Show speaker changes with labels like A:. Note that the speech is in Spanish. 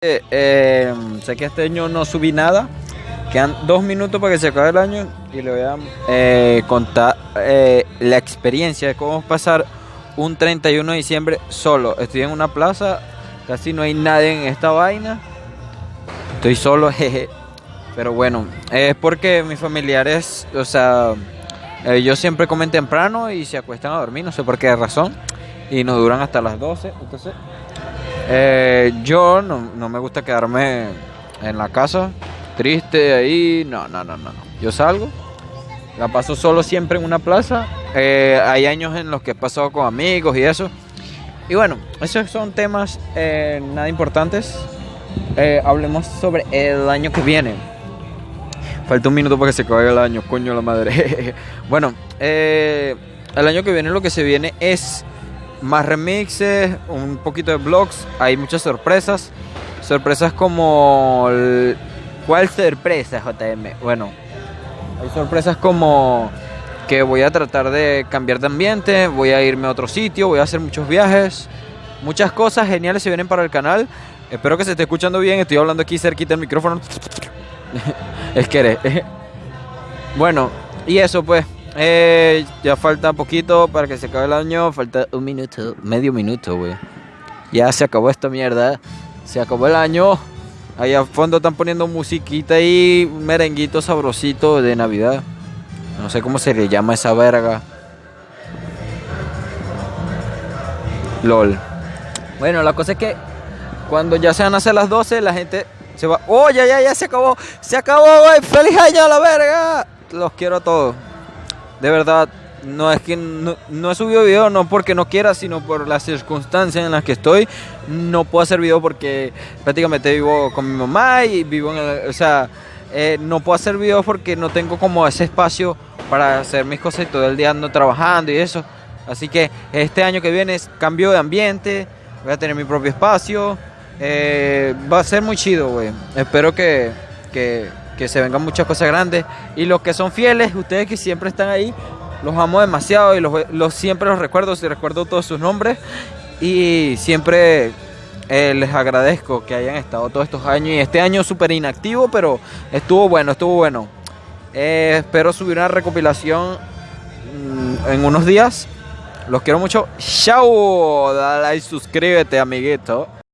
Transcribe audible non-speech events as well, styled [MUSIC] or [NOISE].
A: Eh, eh, sé que este año no subí nada. Quedan dos minutos para que se acabe el año y le voy a eh, contar eh, la experiencia de cómo pasar un 31 de diciembre solo. Estoy en una plaza, casi no hay nadie en esta vaina. Estoy solo, [LAUGHS] jeje. Pero bueno, es porque mis familiares, o sea, ellos siempre comen temprano y se acuestan a dormir, no sé por qué razón. Y nos duran hasta las 12. Entonces, eh, yo no, no me gusta quedarme en la casa triste ahí. No, no, no, no. Yo salgo, la paso solo siempre en una plaza. Eh, hay años en los que he pasado con amigos y eso. Y bueno, esos son temas eh, nada importantes. Eh, hablemos sobre el año que viene. Falta un minuto para que se acabe el año, coño la madre. [LAUGHS] bueno, el año que viene lo que se viene es más remixes, un poquito de vlogs, hay muchas sorpresas. Sorpresas como... ¿Cuál sorpresa, JM? Bueno, hay sorpresas como que voy a tratar de cambiar de ambiente, voy a irme a otro sitio, voy a hacer muchos viajes. Muchas cosas geniales se vienen para el canal. Espero que se esté escuchando bien, estoy hablando aquí cerquita del micrófono. [LAUGHS] es que eres. [LAUGHS] Bueno, y eso pues. Eh, ya falta poquito para que se acabe el año. Falta un minuto, medio minuto, güey. Ya se acabó esta mierda. Se acabó el año. Ahí a fondo están poniendo musiquita y un merenguito sabrosito de Navidad. No sé cómo se le llama esa verga. LOL. Bueno, la cosa es que cuando ya se van a hacer las 12, la gente se va. ¡Oh, ya, ya, ya se acabó! ¡Se acabó, güey! ¡Feliz año a la verga! Los quiero a todos. De verdad, no es que no, no he subido video no porque no quiera, sino por las circunstancias en las que estoy. No puedo hacer video porque prácticamente vivo con mi mamá y vivo en el. O sea, eh, no puedo hacer videos porque no tengo como ese espacio para hacer mis cosas y todo el día ando trabajando y eso. Así que este año que viene cambio de ambiente, voy a tener mi propio espacio. eh, va a ser muy chido, güey. Espero que, que se vengan muchas cosas grandes. Y los que son fieles, ustedes que siempre están ahí, los amo demasiado y los, siempre los recuerdo, si recuerdo todos sus nombres. Y siempre eh, les agradezco que hayan estado todos estos años. Y este año súper inactivo, pero estuvo bueno, estuvo bueno. Eh, espero subir una recopilación mm, en unos días. Los quiero mucho. Chao. Dale like, suscríbete, amiguito.